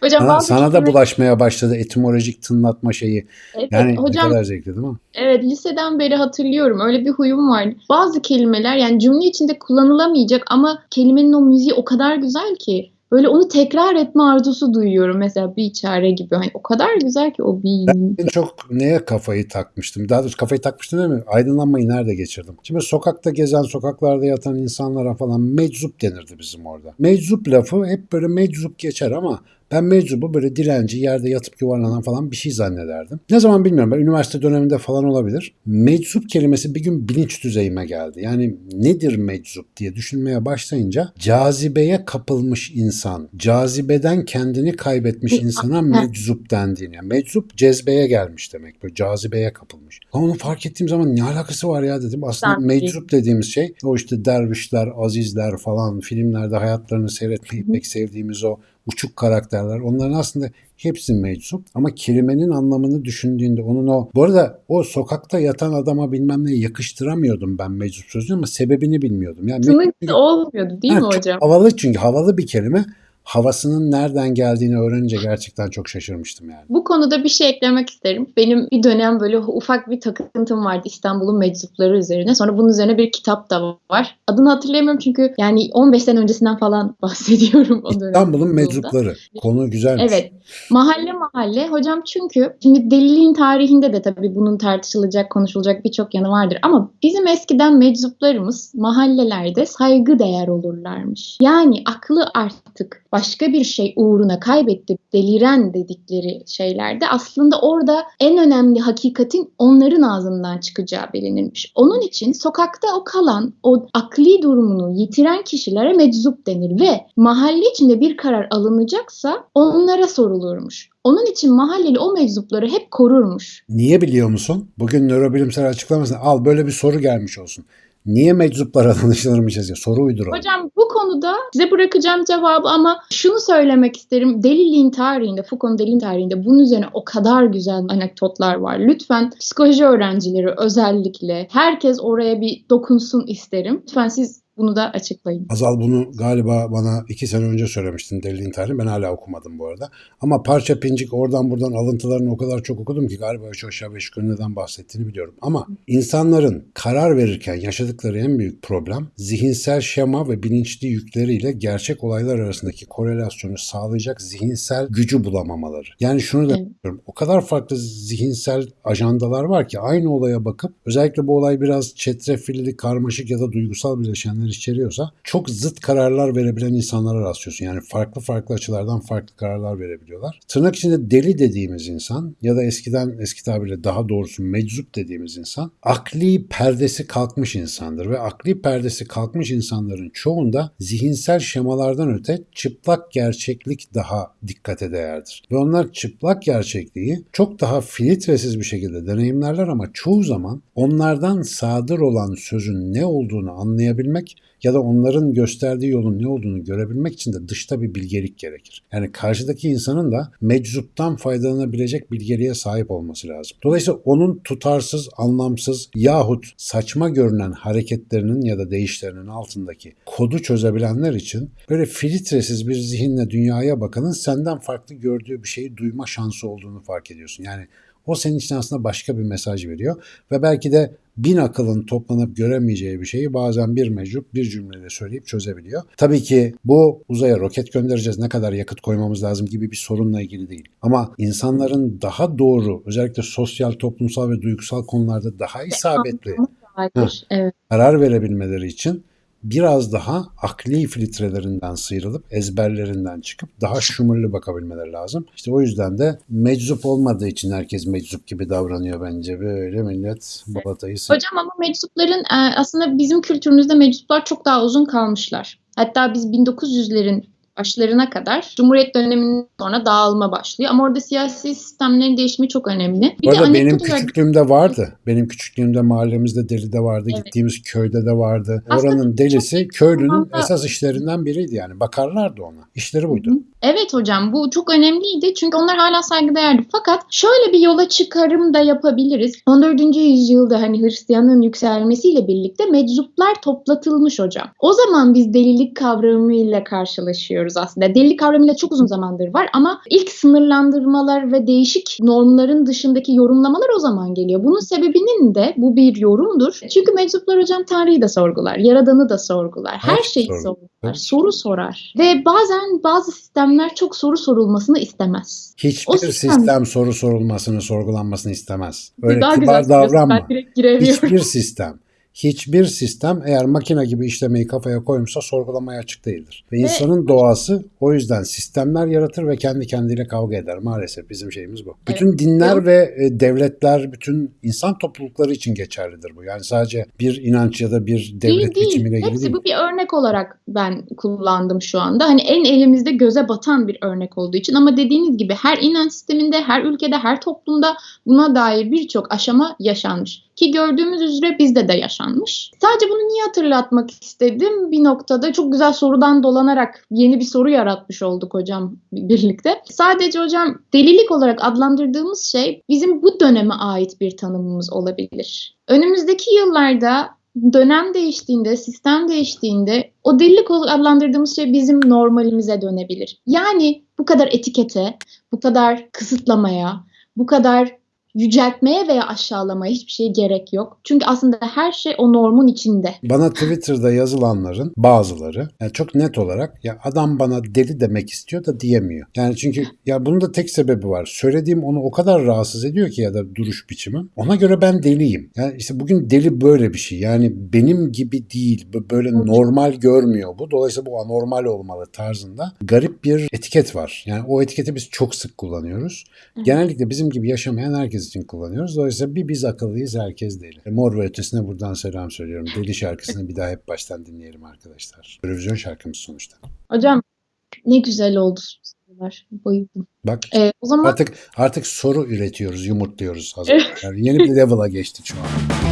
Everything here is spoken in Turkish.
Hocam Sana, bazı sana da bulaşmaya başladı etimolojik tınlatma şeyi. Evet, Yani hocam ne kadar zevkli değil mi? Evet, liseden beri hatırlıyorum. Öyle bir huyum var. Bazı kelimeler yani cümle içinde kullanılamayacak ama kelimenin o müziği o kadar güzel ki böyle onu tekrar etme arzusu duyuyorum. Mesela bir çare gibi. Hani o kadar güzel ki o bir. En çok neye kafayı takmıştım? Daha doğrusu kafayı takmıştım değil mi? Aydınlanmayı nerede geçirdim? Şimdi sokakta gezen, sokaklarda yatan insanlara falan meczup denirdi bizim orada. Meczup lafı hep böyle meczup geçer ama ben meczubu böyle dilenci, yerde yatıp yuvarlanan falan bir şey zannederdim. Ne zaman bilmiyorum. Ben üniversite döneminde falan olabilir. Meczup kelimesi bir gün bilinç düzeyime geldi. Yani nedir meczup diye düşünmeye başlayınca cazibeye kapılmış insan, cazibeden kendini kaybetmiş insana meczup dendiğini. Yani meczup cezbeye gelmiş demek. Böyle cazibeye kapılmış. Ama onu fark ettiğim zaman ne alakası var ya dedim. Aslında Sanki. meczup dediğimiz şey o işte dervişler, azizler falan filmlerde hayatlarını seyretmeyi pek sevdiğimiz o uçuk karakterler. Onların aslında hepsi meczup ama kelimenin anlamını düşündüğünde onun o bu arada o sokakta yatan adama bilmem ne yakıştıramıyordum ben meczup sözünü ama sebebini bilmiyordum. Yani Tınıklı olmuyordu değil Ha, mi hocam? havalı çünkü havalı bir kelime. Havasının nereden geldiğini öğrenince gerçekten çok şaşırmıştım yani. Bu konuda bir şey eklemek isterim. Benim bir dönem böyle ufak bir takıntım vardı İstanbul'un meczupları üzerine. Sonra bunun üzerine bir kitap da var. Adını hatırlayamıyorum çünkü yani 15 sene öncesinden falan bahsediyorum o dönem. İstanbul'un meczupları. Konu güzelmiş. Evet. Mahalle mahalle. Hocam çünkü şimdi deliliğin tarihinde de tabii bunun tartışılacak, konuşulacak birçok yanı vardır. Ama bizim eskiden meczuplarımız mahallelerde saygı değer olurlarmış. Yani aklı artık başka bir şey uğruna kaybetti, deliren dedikleri şeylerde aslında orada en önemli hakikatin onların ağzından çıkacağı bilinirmiş. Onun için sokakta o kalan, o akli durumunu yitiren kişilere meczup denir ve mahalle içinde bir karar alınacaksa onlara sorulurmuş. Onun için mahalleli o meczupları hep korurmuş. Niye biliyor musun? Bugün nörobilimsel açıklamasını al böyle bir soru gelmiş olsun. Niye meczuplara danışılırmışız ya? Soru uyduralım. Hocam bu konuda size bırakacağım cevabı ama şunu söylemek isterim. Deliliğin tarihinde, Foucault'un deliliğin tarihinde bunun üzerine o kadar güzel anekdotlar var. Lütfen psikoloji öğrencileri özellikle herkes oraya bir dokunsun isterim. Lütfen siz bunu da açıklayın. Azal bunu galiba bana iki sene önce söylemiştin deliliğin tarihini. Ben hala okumadım bu arada. Ama parça pincik oradan buradan alıntılarını o kadar çok okudum ki galiba üç aşağı beş yukarı neden bahsettiğini biliyorum. Ama insanların karar verirken yaşadıkları en büyük problem zihinsel şema ve bilinçli yükleriyle gerçek olaylar arasındaki korelasyonu sağlayacak zihinsel gücü bulamamaları. Yani şunu da Evet. diyorum. O kadar farklı zihinsel ajandalar var ki aynı olaya bakıp özellikle bu olay biraz çetrefilli, karmaşık ya da duygusal bileşenler içeriyorsa çok zıt kararlar verebilen insanlara rastlıyorsun. Yani farklı farklı açılardan farklı kararlar verebiliyorlar. Tırnak içinde deli dediğimiz insan ya da eskiden eski tabirle daha doğrusu meczup dediğimiz insan akli perdesi kalkmış insandır ve akli perdesi kalkmış insanların çoğunda zihinsel şemalardan öte çıplak gerçeklik daha dikkate değerdir. Ve onlar çıplak gerçekliği çok daha filtresiz bir şekilde deneyimlerler ama çoğu zaman onlardan sadır olan sözün ne olduğunu anlayabilmek ya da onların gösterdiği yolun ne olduğunu görebilmek için de dışta bir bilgelik gerekir. Yani karşıdaki insanın da meczuptan faydalanabilecek bilgeliğe sahip olması lazım. Dolayısıyla onun tutarsız, anlamsız yahut saçma görünen hareketlerinin ya da değişlerinin altındaki kodu çözebilenler için böyle filtresiz bir zihinle dünyaya bakanın senden farklı gördüğü bir şeyi duyma şansı olduğunu fark ediyorsun. Yani o senin için aslında başka bir mesaj veriyor ve belki de bin akılın toplanıp göremeyeceği bir şeyi bazen bir meczup bir cümleyle söyleyip çözebiliyor. Tabii ki bu uzaya roket göndereceğiz ne kadar yakıt koymamız lazım gibi bir sorunla ilgili değil. Ama insanların daha doğru özellikle sosyal, toplumsal ve duygusal konularda daha isabetli Hayır. Evet. karar verebilmeleri için biraz daha akli filtrelerinden sıyrılıp ezberlerinden çıkıp daha şumurlu bakabilmeleri lazım. İşte o yüzden de meczup olmadığı için herkes meczup gibi davranıyor bence. Böyle millet balatayı. Hocam ama meczupların e, aslında bizim kültürümüzde meczuplar çok daha uzun kalmışlar. Hatta biz 1900'lerin başlarına kadar Cumhuriyet döneminden sonra dağılma başlıyor. Ama orada siyasi sistemlerin değişimi çok önemli. Bu arada benim anekdot olarak- küçüklüğümde vardı. Benim küçüklüğümde mahallemizde deli de vardı. Evet. Gittiğimiz köyde de vardı. Aslında Oranın delisi köylünün zamanda- esas işlerinden biriydi yani. Bakarlardı ona. İşleri buydu. Hı hı. Evet hocam bu çok önemliydi çünkü onlar hala saygıdeğerdi. Fakat şöyle bir yola çıkarım da yapabiliriz. 14. yüzyılda hani Hristiyanlığın yükselmesiyle birlikte meczuplar toplatılmış hocam. O zaman biz delilik kavramıyla karşılaşıyoruz aslında. Delilik kavramıyla çok uzun zamandır var ama ilk sınırlandırmalar ve değişik normların dışındaki yorumlamalar o zaman geliyor. Bunun sebebinin de bu bir yorumdur. Çünkü meczuplar hocam Tanrı'yı da sorgular, Yaradan'ı da sorgular, her Her şeyi sorgular. sorgular, Evet. soru sorar. Ve bazen bazı sistemler çok soru sorulmasını istemez. Hiçbir O sistem- sistem soru sorulmasını, sorgulanmasını istemez. Öyle Daha kibar davranma. Hiçbir sistem, hiçbir sistem eğer makine gibi işlemeyi kafaya koymuşsa sorgulamaya açık değildir. Ve insanın doğası o yüzden sistemler yaratır ve kendi kendiyle kavga eder. Maalesef bizim şeyimiz bu. Bütün dinler ve e, devletler, bütün insan toplulukları için geçerlidir bu. Yani sadece bir inanç ya da bir devlet Değil değil. ilgili Hepsi değil. bu bir örnek olarak ben kullandım şu anda. Hani en elimizde göze batan bir örnek olduğu için ama dediğiniz gibi her inanç sisteminde, her ülkede, her toplumda buna dair birçok aşama yaşanmış. Ki gördüğümüz üzere bizde de yaşanmış. Sadece bunu niye hatırlatmak istedim? Bir noktada çok güzel sorudan dolanarak yeni bir soru yaratmış olduk hocam birlikte. Sadece hocam delilik olarak adlandırdığımız şey bizim bu döneme ait bir tanımımız olabilir. Önümüzdeki yıllarda dönem değiştiğinde, sistem değiştiğinde o delilik olarak adlandırdığımız şey bizim normalimize dönebilir. Yani bu kadar etikete, bu kadar kısıtlamaya, bu kadar yüceltmeye veya aşağılamaya hiçbir şey gerek yok. Çünkü aslında her şey o normun içinde. Bana Twitter'da yazılanların bazıları yani çok net olarak ya adam bana deli demek istiyor da diyemiyor. Yani çünkü ya bunun da tek sebebi var. Söylediğim onu o kadar rahatsız ediyor ki ya da duruş biçimim. Ona göre ben deliyim. Yani işte bugün deli böyle bir şey. Yani benim gibi değil. Böyle normal görmüyor bu. Dolayısıyla bu anormal olmalı tarzında garip bir etiket var. Yani o etiketi biz çok sık kullanıyoruz. Genellikle bizim gibi yaşamayan herkes için kullanıyoruz. Dolayısıyla bir biz akıllıyız herkes deli. E, Mor ve Ötesi'ne buradan selam söylüyorum. Deli şarkısını bir daha hep baştan dinleyelim arkadaşlar. Televizyon şarkımız sonuçta. Hocam ne güzel oldu sorular. Bayıldım. Bak Ee, o zaman artık artık soru üretiyoruz, yumurtluyoruz hazır. Yani yeni bir level'a geçtik şu an.